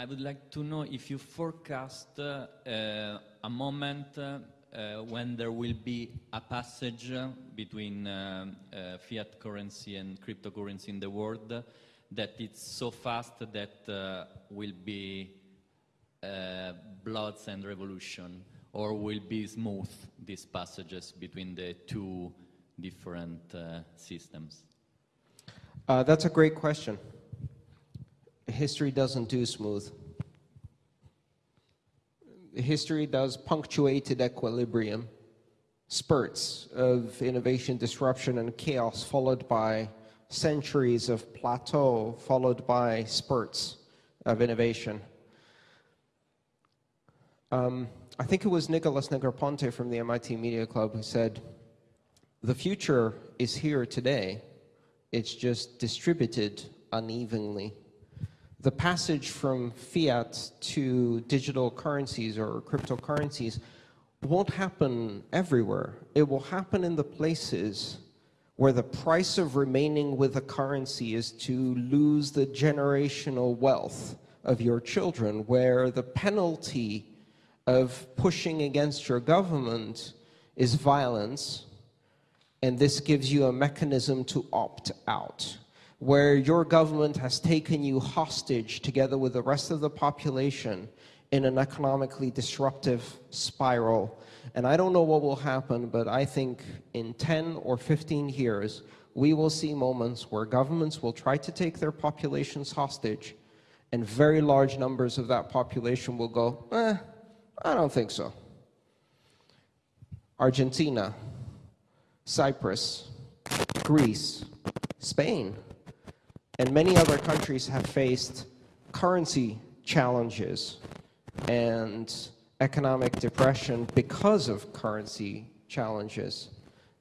I would like to know if you forecast uh, a moment uh, uh, when there will be a passage between fiat currency and cryptocurrency in the world that it's so fast that will be bloods and revolution, or will be smooth these passages between the two different uh, systems? Uh, that's a great question. History doesn't do smooth. History does punctuated equilibrium, spurts of innovation, disruption, and chaos, followed by centuries of plateau, followed by spurts of innovation. Um, I think it was Nicholas Negroponte from the MIT Media Club who said, the future is here today, it's just distributed unevenly. The passage from fiat to digital currencies or cryptocurrencies won't happen everywhere. It will happen in the places where the price of remaining with a currency is to lose the generational wealth of your children, where the penalty of pushing against your government is violence, and this gives you a mechanism to opt out, where your government has taken you hostage together with the rest of the population in an economically disruptive spiral. And I don't know what will happen, but I think in 10 or 15 years, we will see moments where governments will try to take their populations hostage, and very large numbers of that population will go, eh, I don't think so. Argentina, Cyprus, Greece, Spain, and many other countries have faced currency challenges and economic depression because of currency challenges.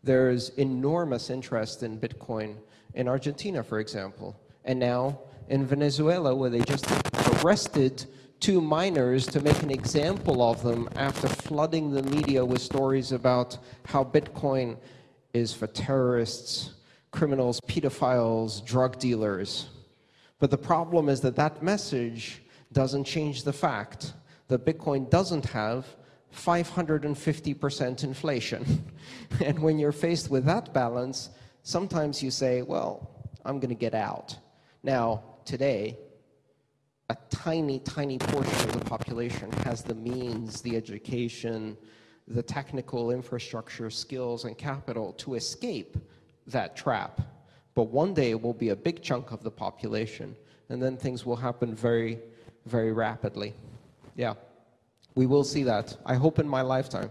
There's enormous interest in Bitcoin in Argentina, for example, and now in Venezuela, where they just arrested two miners to make an example of them after flooding the media with stories about how Bitcoin is for terrorists, criminals, pedophiles, drug dealers. But the problem is that that message doesn't change the fact that Bitcoin doesn't have 550% inflation. and when you're faced with that balance, sometimes you say, well, I'm going to get out. Now, today, a tiny, tiny portion of the population has the means, the education, the technical infrastructure, skills, and capital to escape that trap. But one day it will be a big chunk of the population, and then things will happen very, very rapidly. Yeah, we will see that. I hope in my lifetime.